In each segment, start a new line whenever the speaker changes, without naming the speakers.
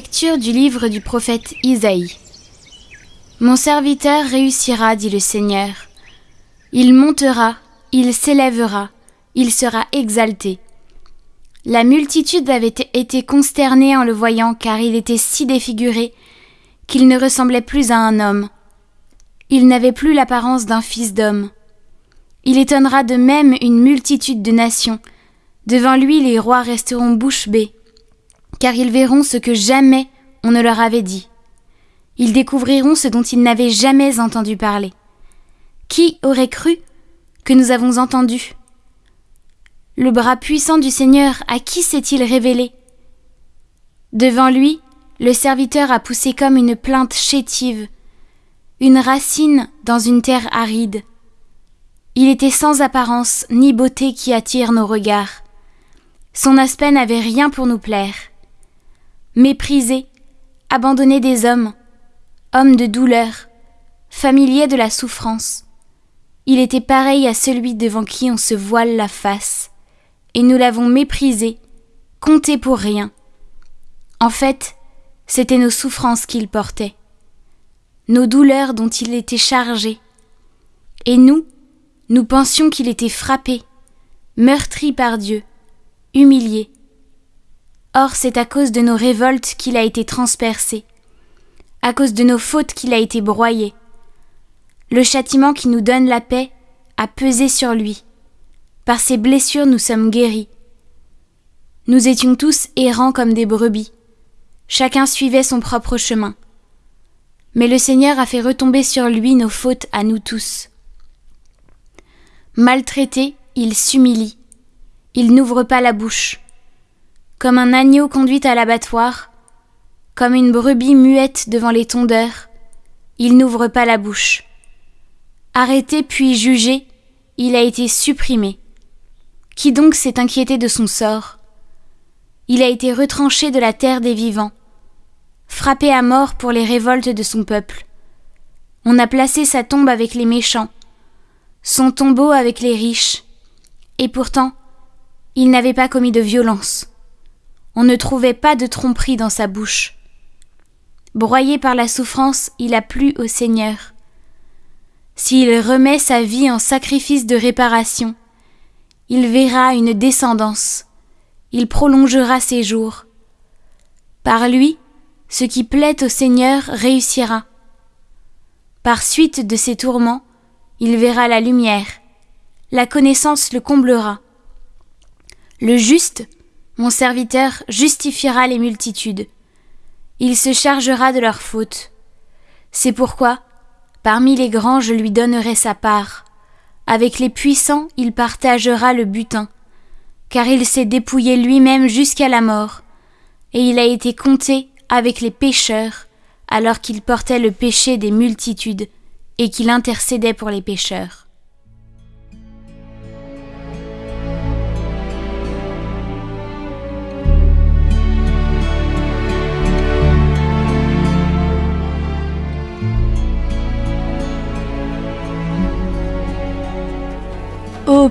Lecture du livre du prophète Isaïe. Mon serviteur réussira, dit le Seigneur. Il montera, il s'élèvera, il sera exalté. La multitude avait été consternée en le voyant car il était si défiguré qu'il ne ressemblait plus à un homme. Il n'avait plus l'apparence d'un fils d'homme. Il étonnera de même une multitude de nations. Devant lui les rois resteront bouche bée car ils verront ce que jamais on ne leur avait dit. Ils découvriront ce dont ils n'avaient jamais entendu parler. Qui aurait cru que nous avons entendu? Le bras puissant du Seigneur, à qui s'est-il révélé? Devant lui, le serviteur a poussé comme une plainte chétive, une racine dans une terre aride. Il était sans apparence ni beauté qui attire nos regards. Son aspect n'avait rien pour nous plaire méprisé, abandonné des hommes, homme de douleur, familier de la souffrance. Il était pareil à celui devant qui on se voile la face, et nous l'avons méprisé, compté pour rien. En fait, c'étaient nos souffrances qu'il portait, nos douleurs dont il était chargé. Et nous, nous pensions qu'il était frappé, meurtri par Dieu, humilié. Or c'est à cause de nos révoltes qu'il a été transpercé, à cause de nos fautes qu'il a été broyé. Le châtiment qui nous donne la paix a pesé sur lui. Par ses blessures nous sommes guéris. Nous étions tous errants comme des brebis. Chacun suivait son propre chemin. Mais le Seigneur a fait retomber sur lui nos fautes à nous tous. Maltraité, il s'humilie. Il n'ouvre pas la bouche comme un agneau conduit à l'abattoir, comme une brebis muette devant les tondeurs, il n'ouvre pas la bouche. Arrêté puis jugé, il a été supprimé. Qui donc s'est inquiété de son sort? Il a été retranché de la terre des vivants, frappé à mort pour les révoltes de son peuple. On a placé sa tombe avec les méchants, son tombeau avec les riches, et pourtant, il n'avait pas commis de violence. On ne trouvait pas de tromperie dans sa bouche. Broyé par la souffrance, il a plu au Seigneur. S'il remet sa vie en sacrifice de réparation, il verra une descendance, il prolongera ses jours. Par lui, ce qui plaît au Seigneur réussira. Par suite de ses tourments, il verra la lumière, la connaissance le comblera. Le juste mon serviteur justifiera les multitudes. Il se chargera de leurs fautes. C'est pourquoi, parmi les grands, je lui donnerai sa part. Avec les puissants, il partagera le butin, car il s'est dépouillé lui-même jusqu'à la mort, et il a été compté avec les pécheurs, alors qu'il portait le péché des multitudes, et qu'il intercédait pour les pécheurs.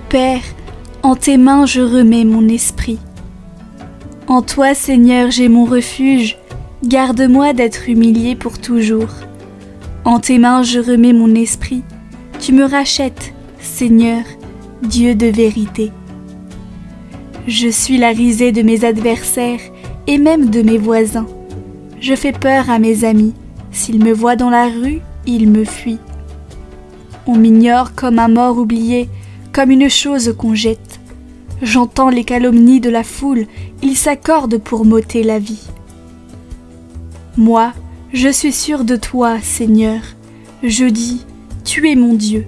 Père, en tes mains je remets mon esprit. En toi, Seigneur, j'ai mon refuge, garde-moi d'être humilié pour toujours. En tes mains je remets mon esprit, tu me rachètes, Seigneur, Dieu de vérité. Je suis la risée de mes adversaires et même de mes voisins. Je fais peur à mes amis. S'ils me voient dans la rue, ils me fuient. On m'ignore comme un mort oublié, comme une chose qu'on jette. J'entends les calomnies de la foule, ils s'accordent pour m'ôter la vie. Moi, je suis sûr de toi, Seigneur. Je dis, tu es mon Dieu.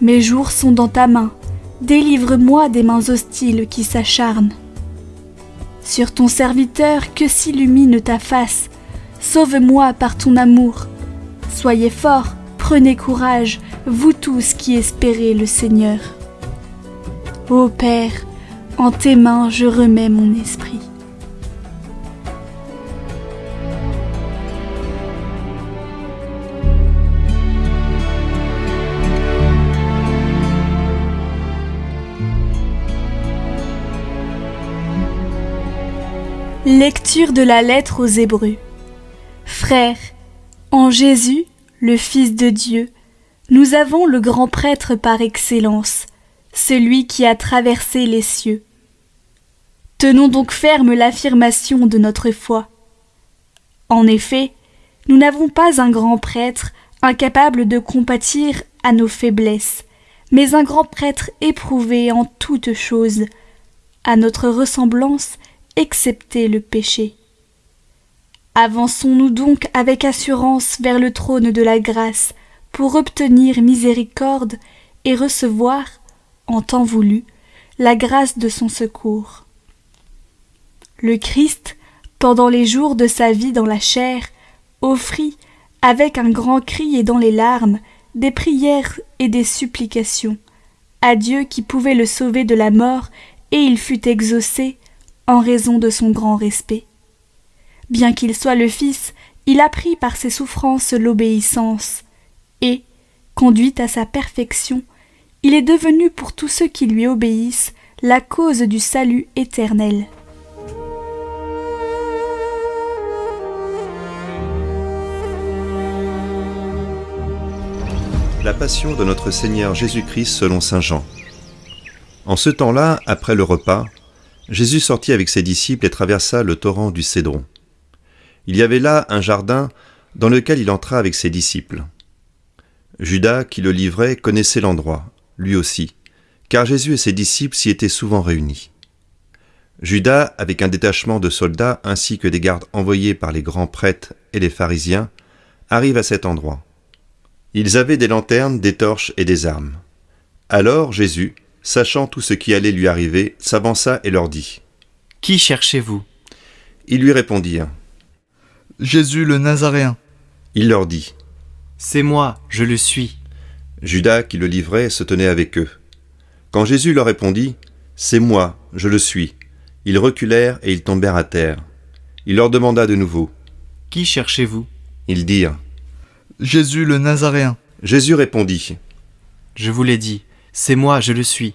Mes jours sont dans ta main. Délivre-moi des mains hostiles qui s'acharnent. Sur ton serviteur que s'illumine ta face. Sauve-moi par ton amour. Soyez forts, prenez courage, vous tous qui espérez le Seigneur. Ô Père, en tes mains je remets mon esprit. Lecture de la lettre aux Hébreux. Frères, en Jésus, le Fils de Dieu, nous avons le grand prêtre par excellence, celui qui a traversé les cieux. Tenons donc ferme l'affirmation de notre foi. En effet, nous n'avons pas un grand prêtre incapable de compatir à nos faiblesses, mais un grand prêtre éprouvé en toutes choses, à notre ressemblance excepté le péché. Avançons-nous donc avec assurance vers le trône de la grâce pour obtenir miséricorde et recevoir, en temps voulu, la grâce de son secours. Le Christ, pendant les jours de sa vie dans la chair, offrit, avec un grand cri et dans les larmes, des prières et des supplications à Dieu qui pouvait le sauver de la mort, et il fut exaucé en raison de son grand respect. Bien qu'il soit le Fils, il apprit par ses souffrances l'obéissance, et, conduit à sa perfection, il est devenu pour tous ceux qui lui obéissent la cause du salut éternel.
La passion de notre Seigneur Jésus-Christ selon Saint Jean. En ce temps-là, après le repas, Jésus sortit avec ses disciples et traversa le torrent du Cédron. Il y avait là un jardin dans lequel il entra avec ses disciples. Judas, qui le livrait, connaissait l'endroit, lui aussi, car Jésus et ses disciples s'y étaient souvent réunis. Judas, avec un détachement de soldats ainsi que des gardes envoyés par les grands prêtres et les pharisiens, arrive à cet endroit. Ils avaient des lanternes, des torches et des armes. Alors Jésus, sachant tout ce qui allait lui arriver, s'avança et leur dit
Qui cherchez-vous?
Ils lui répondirent
Jésus le Nazaréen.
Il leur dit
C'est moi, je le suis.
Judas, qui le livrait, se tenait avec eux. Quand Jésus leur répondit C'est moi, je le suis, ils reculèrent et ils tombèrent à terre. Il leur demanda de nouveau
Qui cherchez-vous?
Ils dirent
Jésus le Nazaréen.
Jésus répondit
Je vous l'ai dit, c'est moi, je le suis.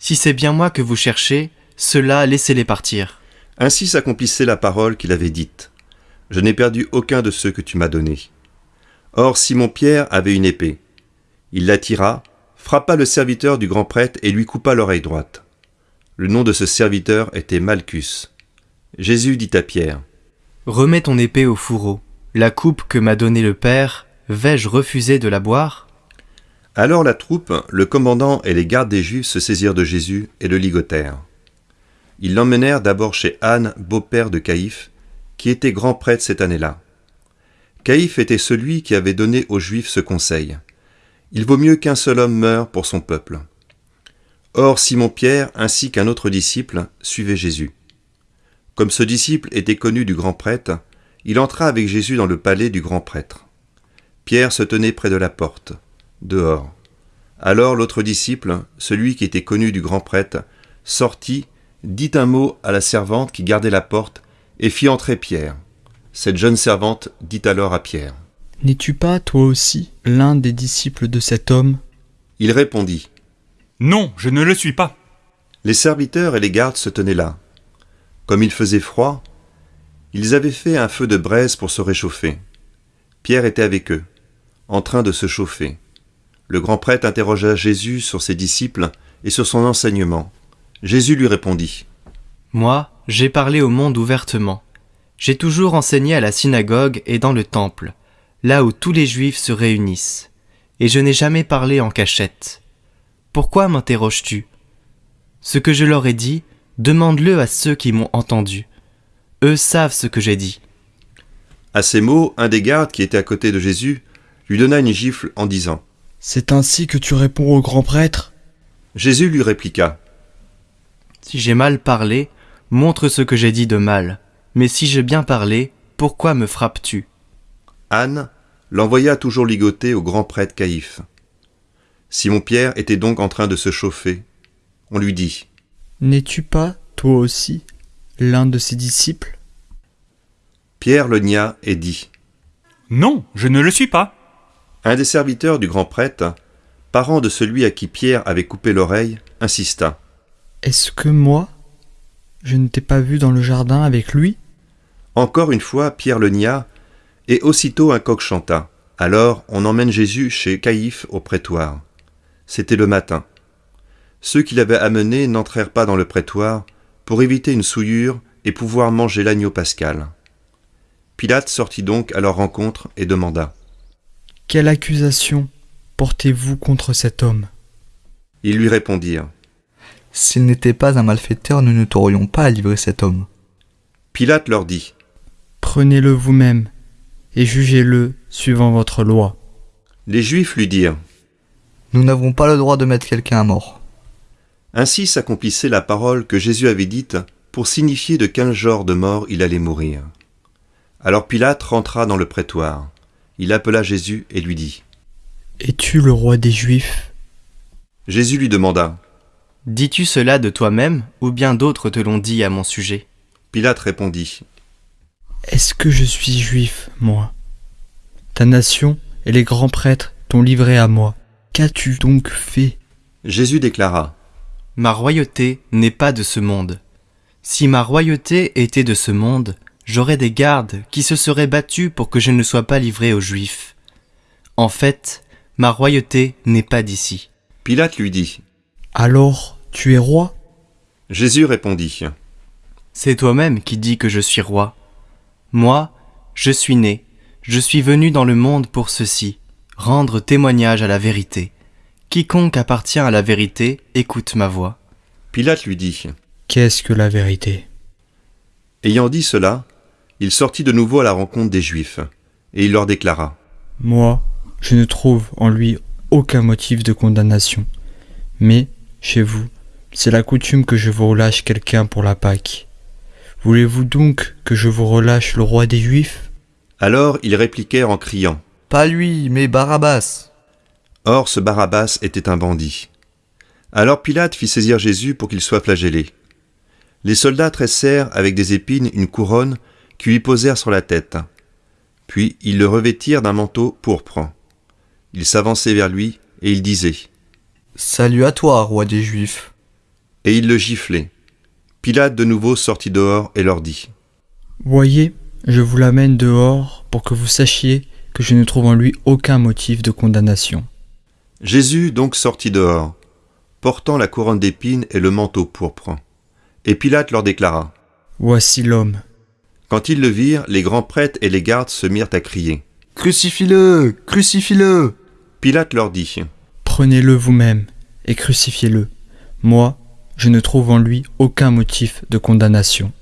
Si c'est bien moi que vous cherchez, cela laissez-les partir.
Ainsi s'accomplissait la parole qu'il avait dite. Je n'ai perdu aucun de ceux que tu m'as donnés. Or Simon-Pierre avait une épée. Il la tira, frappa le serviteur du grand prêtre et lui coupa l'oreille droite. Le nom de ce serviteur était Malchus. Jésus dit à Pierre
Remets ton épée au fourreau. La coupe que m'a donnée le Père, vais-je refuser de la boire?
Alors la troupe, le commandant et les gardes des Juifs se saisirent de Jésus et le ligotèrent. Ils l'emmenèrent d'abord chez Anne, beau-père de Caïphe, qui était grand prêtre cette année-là. Caïphe était celui qui avait donné aux Juifs ce conseil. Il vaut mieux qu'un seul homme meure pour son peuple. Or Simon-Pierre ainsi qu'un autre disciple suivaient Jésus. Comme ce disciple était connu du grand prêtre, il entra avec Jésus dans le palais du grand prêtre. Pierre se tenait près de la porte, dehors. Alors l'autre disciple, celui qui était connu du grand prêtre, sortit, dit un mot à la servante qui gardait la porte, et fit entrer Pierre. Cette jeune servante dit alors à Pierre.
N'es-tu pas, toi aussi, l'un des disciples de cet homme?
Il répondit.
Non, je ne le suis pas.
Les serviteurs et les gardes se tenaient là. Comme il faisait froid, ils avaient fait un feu de braise pour se réchauffer. Pierre était avec eux, en train de se chauffer. Le grand prêtre interrogea Jésus sur ses disciples et sur son enseignement. Jésus lui répondit.
Moi, j'ai parlé au monde ouvertement. J'ai toujours enseigné à la synagogue et dans le temple, là où tous les juifs se réunissent. Et je n'ai jamais parlé en cachette. Pourquoi m'interroges-tu? Ce que je leur ai dit, demande-le à ceux qui m'ont entendu. Eux savent ce que j'ai dit.
À ces mots, un des gardes qui était à côté de Jésus lui donna une gifle en disant
C'est ainsi que tu réponds au grand prêtre?
Jésus lui répliqua
Si j'ai mal parlé, montre ce que j'ai dit de mal. Mais si j'ai bien parlé, pourquoi me frappes-tu?
Anne l'envoya toujours ligoter au grand prêtre Caïphe. Simon-Pierre était donc en train de se chauffer. On lui dit
N'es-tu pas, toi aussi, l'un de ses disciples?
Pierre le nia et dit
Non, je ne le suis pas.
Un des serviteurs du grand prêtre, parent de celui à qui Pierre avait coupé l'oreille, insista.
Est-ce que moi, Je ne t'ai pas vu dans le jardin avec lui?
Encore une fois, Pierre le nia, et aussitôt un coq chanta. Alors on emmène Jésus chez Caïphe au prétoire. C'était le matin. Ceux qui l'avaient amené n'entrèrent pas dans le prétoire pour éviter une souillure et pouvoir manger l'agneau pascal. Pilate sortit donc à leur rencontre et demanda.
Quelle accusation portez-vous contre cet homme?
Ils lui répondirent.
S'il n'était pas un malfaiteur, nous ne t'aurions pas à livrer cet homme.
Pilate leur dit.
Prenez-le vous-même et jugez-le suivant votre loi.
Les Juifs lui dirent.
Nous n'avons pas le droit de mettre quelqu'un à mort.
Ainsi s'accomplissait la parole que Jésus avait dite pour signifier de quel genre de mort il allait mourir. Alors Pilate rentra dans le prétoire. Il appela Jésus et lui dit
Es-tu le roi des Juifs?
Jésus lui demanda
Dis-tu cela de toi-même ou bien d'autres te l'ont dit à mon sujet?
Pilate répondit
Est-ce que je suis juif, moi? Ta nation et les grands prêtres t'ont livré à moi. Qu'as-tu donc fait?
Jésus déclara
Ma royauté n'est pas de ce monde. Si ma royauté était de ce monde, j'aurais des gardes qui se seraient battus pour que je ne sois pas livré aux Juifs. En fait, ma royauté n'est pas d'ici.
Pilate lui dit
Alors, tu es roi?
Jésus répondit
C'est toi-même qui dis que je suis roi. Moi, je suis né, je suis venu dans le monde pour ceci, rendre témoignage à la vérité. Quiconque appartient à la vérité écoute ma voix.
Pilate lui dit
Qu'est-ce que la vérité?
Ayant dit cela, il sortit de nouveau à la rencontre des Juifs, et il leur déclara
Moi, je ne trouve en lui aucun motif de condamnation. Mais, chez vous, c'est la coutume que je vous relâche quelqu'un pour la Pâque. Voulez-vous donc que je vous relâche le roi des Juifs?
Alors ils répliquèrent en criant
Pas lui, mais Barabbas.
Or ce Barabbas était un bandit. Alors Pilate fit saisir Jésus pour qu'il soit flagellé. Les soldats tressèrent avec des épines une couronne qui lui posèrent sur la tête. Puis ils le revêtirent d'un manteau pourpre. Ils s'avançaient vers lui et ils disaient
Salut à toi, roi des Juifs.
Et ils le giflaient. Pilate de nouveau sortit dehors et leur dit
Voyez, je vous l'amène dehors pour que vous sachiez que je ne trouve en lui aucun motif de condamnation.
Jésus donc sortit dehors, portant la couronne d'épines et le manteau pourpre. Et Pilate leur déclara
Voici l'homme.
Quand ils le virent, les grands prêtres et les gardes se mirent à crier.
Crucifie-le Crucifie-le
Pilate leur dit
Prenez-le vous-même et crucifiez-le. Moi, je ne trouve en lui aucun motif de condamnation.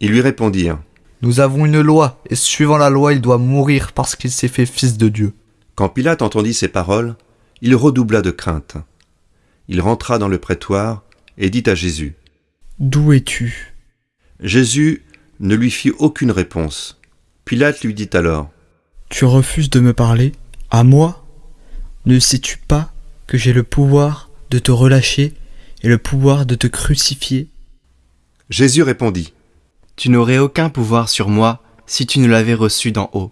Ils lui répondirent
Nous avons une loi, et suivant la loi, il doit mourir parce qu'il s'est fait fils de Dieu.
Quand Pilate entendit ces paroles, il redoubla de crainte. Il rentra dans le prétoire et dit à Jésus
D'où es-tu?
Jésus ne lui fit aucune réponse. Pilate lui dit alors
Tu refuses de me parler? À moi? Ne sais-tu pas que j'ai le pouvoir de te relâcher? Et le pouvoir de te crucifier
Jésus répondit
Tu n'aurais aucun pouvoir sur moi si tu ne l'avais reçu d'en haut.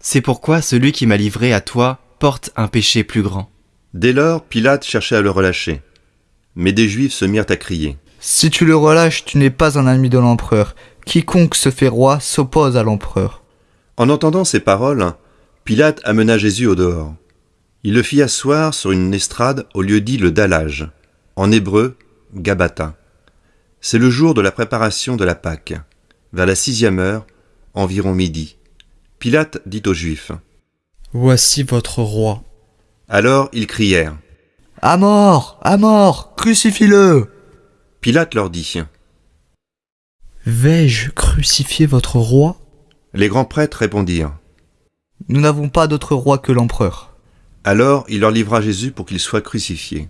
C'est pourquoi celui qui m'a livré à toi porte un péché plus grand.
Dès lors, Pilate cherchait à le relâcher. Mais des Juifs se mirent à crier.
Si tu le relâches, tu n'es pas un ami de l'empereur. Quiconque se fait roi s'oppose à l'empereur.
En entendant ces paroles, Pilate amena Jésus au dehors. Il le fit asseoir sur une estrade au lieu dit le dallage, en hébreu Gabata. C'est le jour de la préparation de la Pâque, vers la sixième heure, environ midi. Pilate dit aux Juifs.
Voici votre roi.
Alors ils crièrent.
À mort À mort Crucifie-le
Pilate leur dit.
Vais-je crucifier votre roi?
Les grands prêtres répondirent.
Nous n'avons pas d'autre roi que l'empereur.
Alors il leur livra Jésus pour qu'il soit crucifié.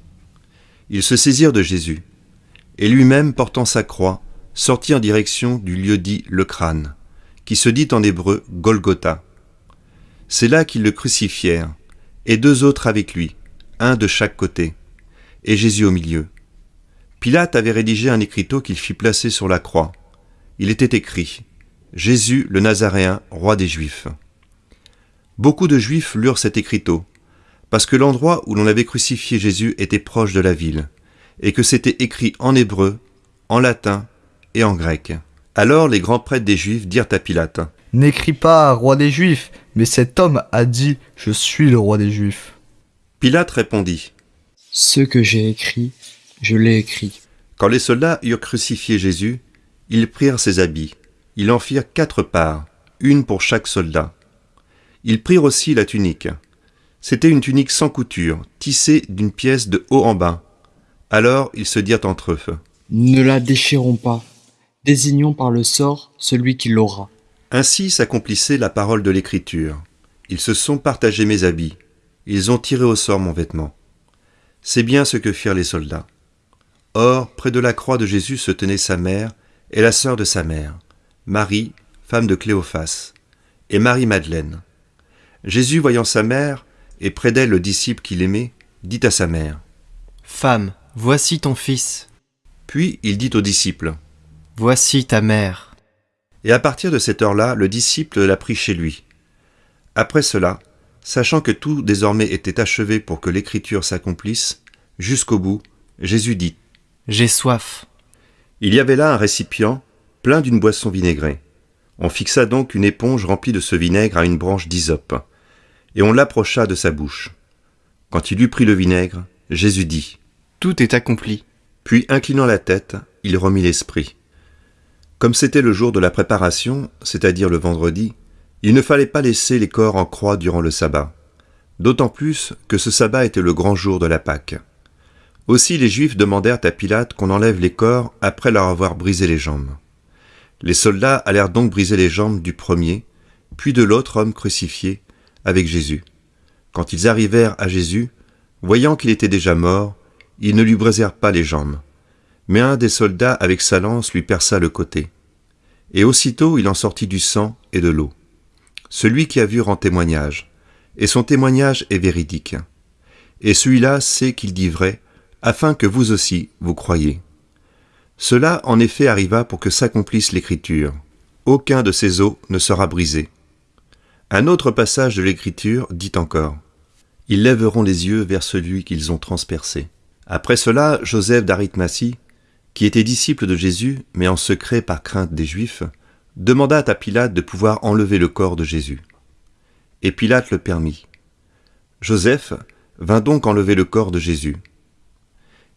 Ils se saisirent de Jésus, et lui-même, portant sa croix, sortit en direction du lieu dit le crâne, qui se dit en hébreu Golgotha. C'est là qu'ils le crucifièrent, et deux autres avec lui, un de chaque côté, et Jésus au milieu. Pilate avait rédigé un écriteau qu'il fit placer sur la croix. Il était écrit Jésus le Nazaréen, roi des Juifs. Beaucoup de Juifs lurent cet écriteau, parce que l'endroit où l'on avait crucifié Jésus était proche de la ville, et que c'était écrit en hébreu, en latin et en grec. Alors les grands prêtres des Juifs dirent à Pilate,
N'écris pas roi des Juifs, mais cet homme a dit Je suis le roi des Juifs.
Pilate répondit,
Ce que j'ai écrit, je l'ai écrit.
Quand les soldats eurent crucifié Jésus, ils prirent ses habits. Ils en firent quatre parts, une pour chaque soldat. Ils prirent aussi la tunique. C'était une tunique sans couture, tissée d'une pièce de haut en bas. Alors ils se dirent entre eux.
Ne la déchirons pas. Désignons par le sort celui qui l'aura.
Ainsi s'accomplissait la parole de l'Écriture. Ils se sont partagés mes habits. Ils ont tiré au sort mon vêtement. C'est bien ce que firent les soldats. Or, près de la croix de Jésus se tenait sa mère et la sœur de sa mère, Marie, femme de Cléophas, et Marie-Madeleine. Jésus, voyant sa mère, et près d'elle le disciple qu'il aimait, dit à sa mère.
Femme, voici ton fils,
Puis il dit au disciple.
voici ta mère.
Et à partir de cette heure-là, le disciple la prit chez lui. Après cela, sachant que tout désormais était achevé pour que l'écriture s'accomplisse, jusqu'au bout, Jésus dit.
J'ai soif.
Il y avait là un récipient plein d'une boisson vinaigrée. On fixa donc une éponge remplie de ce vinaigre à une branche d'hysope, et on l'approcha de sa bouche. Quand il eut pris le vinaigre, Jésus dit.
Tout est accompli.
Puis, inclinant la tête, il remit l'esprit. Comme c'était le jour de la préparation, c'est-à-dire le vendredi, il ne fallait pas laisser les corps en croix durant le sabbat, d'autant plus que ce sabbat était le grand jour de la Pâque. Aussi les Juifs demandèrent à Pilate qu'on enlève les corps après leur avoir brisé les jambes. Les soldats allèrent donc briser les jambes du premier, puis de l'autre homme crucifié, avec Jésus. Quand ils arrivèrent à Jésus, voyant qu'il était déjà mort, ils ne lui brisèrent pas les jambes. Mais un des soldats avec sa lance lui perça le côté. Et aussitôt il en sortit du sang et de l'eau. Celui qui a vu rend témoignage, et son témoignage est véridique. Et celui-là sait qu'il dit vrai, afin que vous aussi vous croyiez. Cela en effet arriva pour que s'accomplisse l'Écriture. Aucun de ces os ne sera brisé. Un autre passage de l'Écriture dit encore Ils lèveront les yeux vers celui qu'ils ont transpercé. Après cela, Joseph d'Arimathie, qui était disciple de Jésus, mais en secret par crainte des Juifs, demanda à Pilate de pouvoir enlever le corps de Jésus. Et Pilate le permit. Joseph vint donc enlever le corps de Jésus.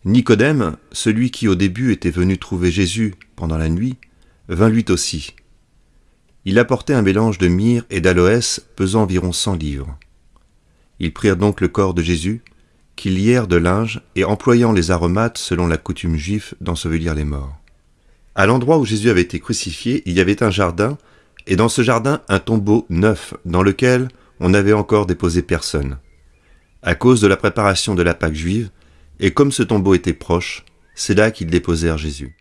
Nicodème, celui qui au début était venu trouver Jésus pendant la nuit, vint lui aussi. Il apportait un mélange de myrrhe et d'aloès pesant environ cent livres. Ils prirent donc le corps de Jésus, qu'ils lièrent de linge et employant les aromates selon la coutume juive d'ensevelir les morts. À l'endroit où Jésus avait été crucifié, il y avait un jardin, et dans ce jardin un tombeau neuf dans lequel on n'avait encore déposé personne. À cause de la préparation de la Pâque juive, et comme ce tombeau était proche, c'est là qu'ils déposèrent Jésus.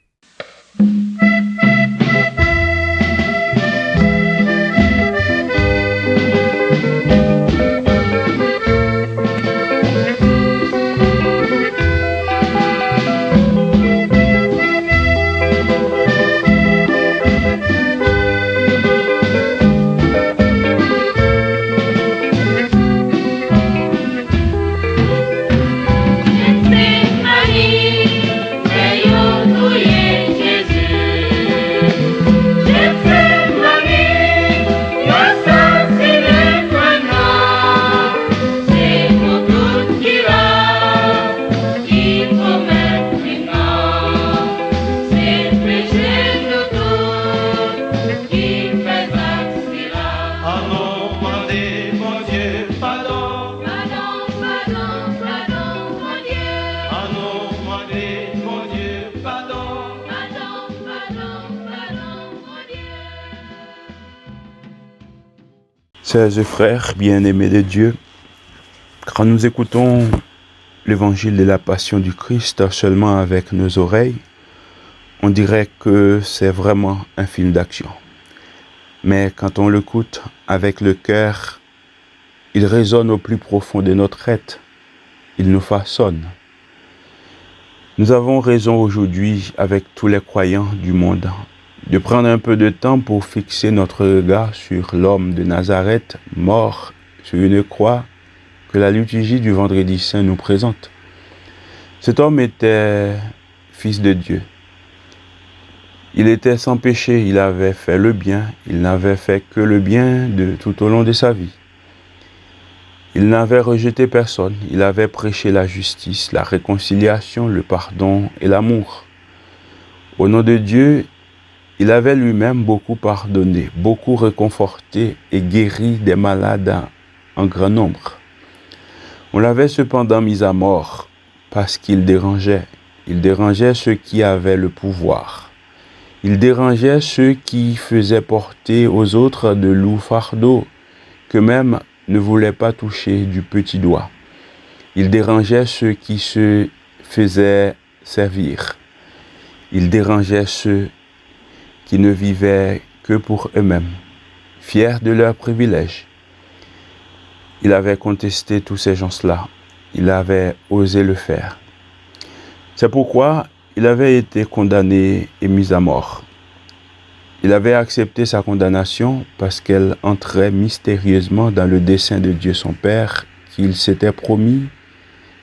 Chers et frères bien-aimés de Dieu, quand nous écoutons l'évangile de la passion du Christ seulement avec nos oreilles, on dirait que c'est vraiment un film d'action. Mais quand on l'écoute avec le cœur, il résonne au plus profond de notre être. Il nous façonne. Nous avons raison aujourd'hui avec tous les croyants du monde de prendre un peu de temps pour fixer notre regard sur l'homme de Nazareth mort sur une croix que la liturgie du vendredi saint nous présente. Cet homme était fils de Dieu. Il était sans péché, il avait fait le bien, il n'avait fait que le bien tout au long de sa vie. Il n'avait rejeté personne, il avait prêché la justice, la réconciliation, le pardon et l'amour. Au nom de Dieu, il avait lui-même beaucoup pardonné, beaucoup réconforté et guéri des malades en grand nombre. On l'avait cependant mis à mort parce qu'il dérangeait. Il dérangeait ceux qui avaient le pouvoir. Il dérangeait ceux qui faisaient porter aux autres de lourds fardeaux qu'eux-mêmes ne voulaient pas toucher du petit doigt. Il dérangeait ceux qui se faisaient servir. Il dérangeait ceux qui ne vivaient que pour eux-mêmes, fiers de leurs privilèges. Il avait contesté tous ces gens-là. Il avait osé le faire. C'est pourquoi il avait été condamné et mis à mort. Il avait accepté sa condamnation parce qu'elle entrait mystérieusement dans le dessein de Dieu son Père qu'il s'était promis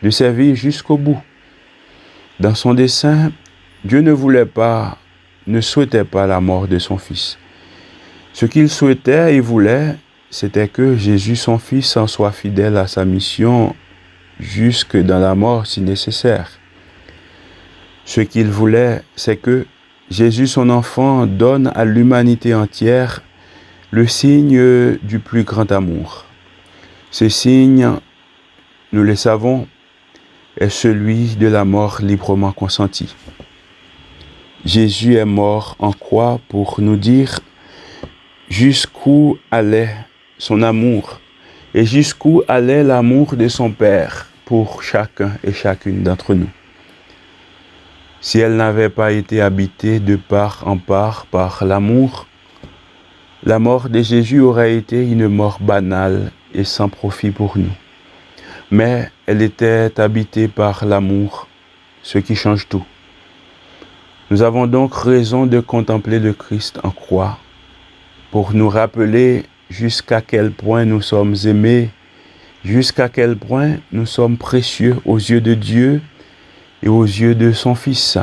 de servir jusqu'au bout. Dans son dessein, Dieu ne voulait pas, ne souhaitait pas la mort de son Fils. Ce qu'il souhaitait et voulait, c'était que Jésus son Fils en soit fidèle à sa mission jusque dans la mort si nécessaire. Ce qu'il voulait, c'est que Jésus son enfant donne à l'humanité entière le signe du plus grand amour. Ce signe, nous le savons, est celui de la mort librement consentie. Jésus est mort en croix pour nous dire jusqu'où allait son amour et jusqu'où allait l'amour de son Père pour chacun et chacune d'entre nous. Si elle n'avait pas été habitée de part en part par l'amour, la mort de Jésus aurait été une mort banale et sans profit pour nous. Mais elle était habitée par l'amour, ce qui change tout. Nous avons donc raison de contempler le Christ en croix pour nous rappeler jusqu'à quel point nous sommes aimés, jusqu'à quel point nous sommes précieux aux yeux de Dieu et aux yeux de son Fils.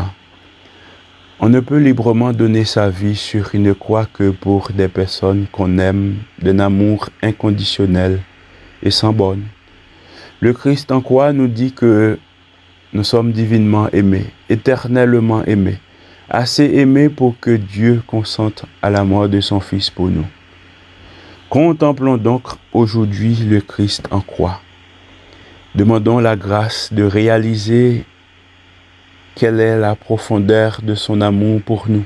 On ne peut librement donner sa vie sur une croix que pour des personnes qu'on aime d'un amour inconditionnel et sans borne. Le Christ en croix nous dit que nous sommes divinement aimés, éternellement aimés, assez aimés pour que Dieu consente à la mort de son Fils pour nous. Contemplons donc aujourd'hui le Christ en croix. Demandons la grâce de réaliser quelle est la profondeur de son amour pour nous.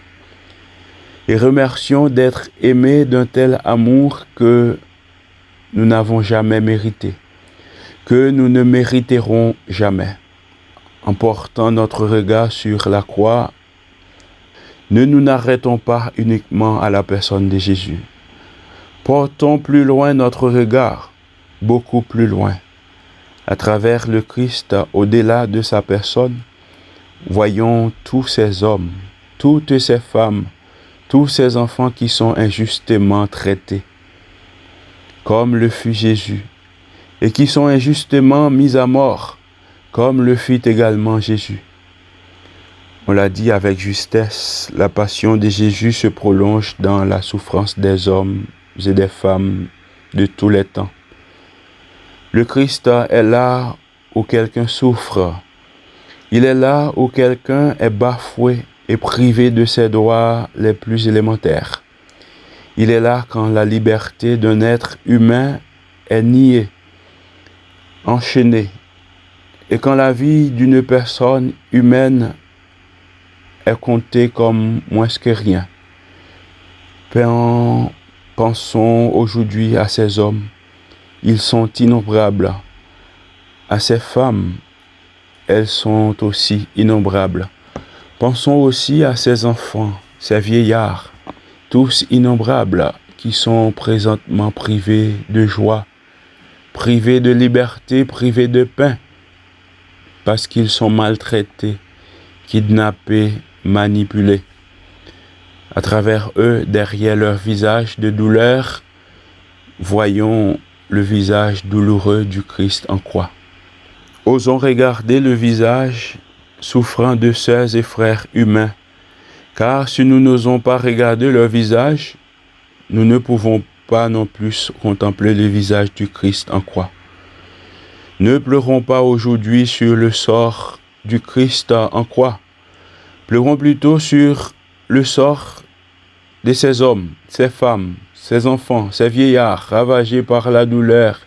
Et remercions d'être aimés d'un tel amour que nous n'avons jamais mérité, que nous ne mériterons jamais. En portant notre regard sur la croix, ne nous n'arrêtons pas uniquement à la personne de Jésus. Portons plus loin notre regard, beaucoup plus loin. À travers le Christ, au-delà de sa personne, voyons tous ces hommes, toutes ces femmes, tous ces enfants qui sont injustement traités, comme le fut Jésus, et qui sont injustement mis à mort, comme le fut également Jésus. On l'a dit avec justesse, la passion de Jésus se prolonge dans la souffrance des hommes et des femmes de tous les temps. Le Christ est là où quelqu'un souffre, il est là où quelqu'un est bafoué et privé de ses droits les plus élémentaires. Il est là quand la liberté d'un être humain est niée, enchaînée, et quand la vie d'une personne humaine est comptée comme moins que rien. Pensons aujourd'hui à ces hommes. Ils sont innombrables. À ces femmes elles sont aussi innombrables. Pensons aussi à ces enfants, ces vieillards, tous innombrables, qui sont présentement privés de joie, privés de liberté, privés de pain, parce qu'ils sont maltraités, kidnappés, manipulés. À travers eux, derrière leur visage de douleur, voyons le visage douloureux du Christ en croix. Osons regarder le visage souffrant de sœurs et frères humains Car si nous n'osons pas regarder leur visage, nous ne pouvons pas non plus contempler le visage du Christ en croix. Ne pleurons pas aujourd'hui sur le sort du Christ en croix. Pleurons plutôt sur le sort de ces hommes, ces femmes, ces enfants, ces vieillards ravagés par la douleur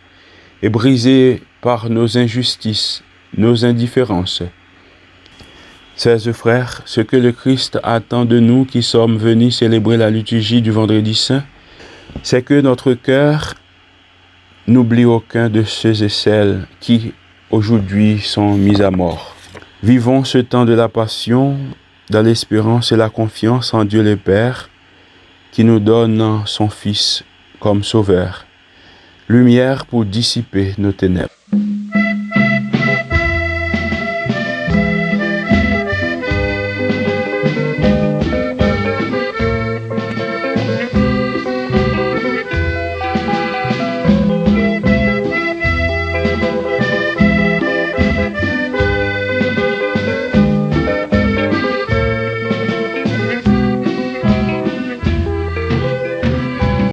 et brisés par nos injustices, nos indifférences. Chers frères, ce que le Christ attend de nous qui sommes venus célébrer la liturgie du vendredi saint, c'est que notre cœur n'oublie aucun de ceux et celles qui aujourd'hui sont mis à mort. Vivons ce temps de la passion dans l'espérance et la confiance en Dieu le Père qui nous donne son Fils comme sauveur, lumière pour dissiper nos ténèbres.